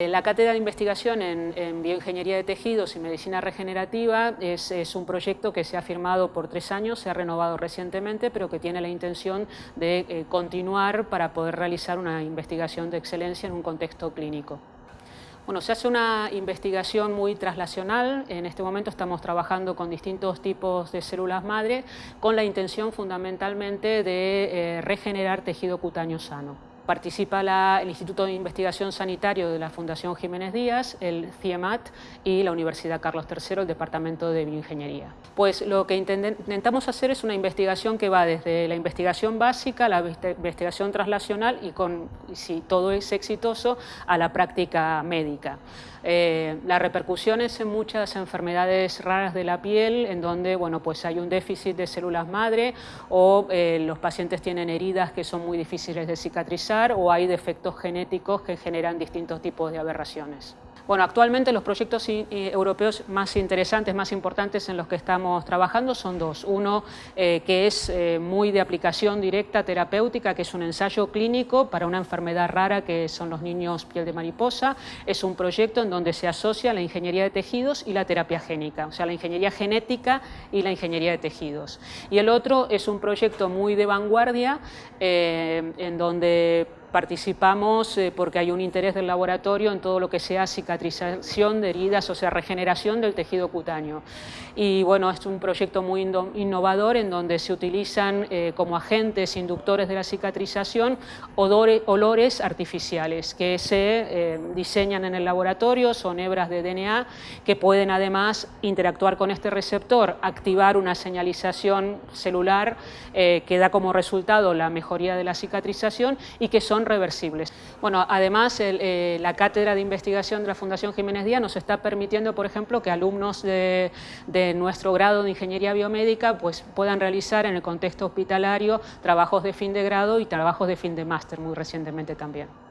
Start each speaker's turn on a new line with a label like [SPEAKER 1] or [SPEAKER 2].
[SPEAKER 1] La cátedra de investigación en, bioingeniería de tejidos y medicina regenerativa es, un proyecto que se ha firmado por tres años, se ha renovado recientemente, pero que tiene la intención de eh, continuar para poder realizar una investigación de excelencia en un contexto clínico. Bueno, se hace una investigación muy traslacional, en este momento estamos trabajando con distintos tipos de células madre con la intención fundamentalmente de eh, regenerar tejido cutáneo sano. Participa el Instituto de Investigación Sanitario de la Fundación Jiménez Díaz, el CIEMAT y la Universidad Carlos III, el Departamento de Bioingeniería. Pues lo que intentamos hacer es una investigación que va desde la investigación básica, la investigación traslacional y, si todo es exitoso, a la práctica médica. Eh, las repercusiones en muchas enfermedades raras de la piel, en donde bueno, pues hay un déficit de células madre o eh, los pacientes tienen heridas que son muy difíciles de cicatrizar o hay defectos genéticos que generan distintos tipos de aberraciones. Bueno, actualmente los proyectos europeos más interesantes, más importantes en los que estamos trabajando son dos. Uno eh, que es eh, muy de aplicación directa terapéutica, que es un ensayo clínico para una enfermedad rara que son los niños piel de mariposa. Es un proyecto en donde se asocia la ingeniería de tejidos y la terapia génica, o sea, la ingeniería genética y la ingeniería de tejidos. Y el otro es un proyecto muy de vanguardia eh, en donde Participamos eh, porque hay un interés del laboratorio en todo lo que sea cicatrización de heridas, o sea, regeneración del tejido cutáneo. Y bueno, es un proyecto muy innovador en donde se utilizan eh, como agentes inductores de la cicatrización olores artificiales que se eh, diseñan en el laboratorio, son hebras de DNA que pueden además interactuar con este receptor, activar una señalización celular que da como resultado la mejoría de la cicatrización y que son reversibles. Bueno, además eh, la cátedra de investigación de la Fundación Jiménez Díaz nos está permitiendo, por ejemplo, que alumnos de, de nuestro grado de Ingeniería Biomédica pues, puedan realizar en el contexto hospitalario trabajos de fin de grado y trabajos de fin de máster muy recientemente también.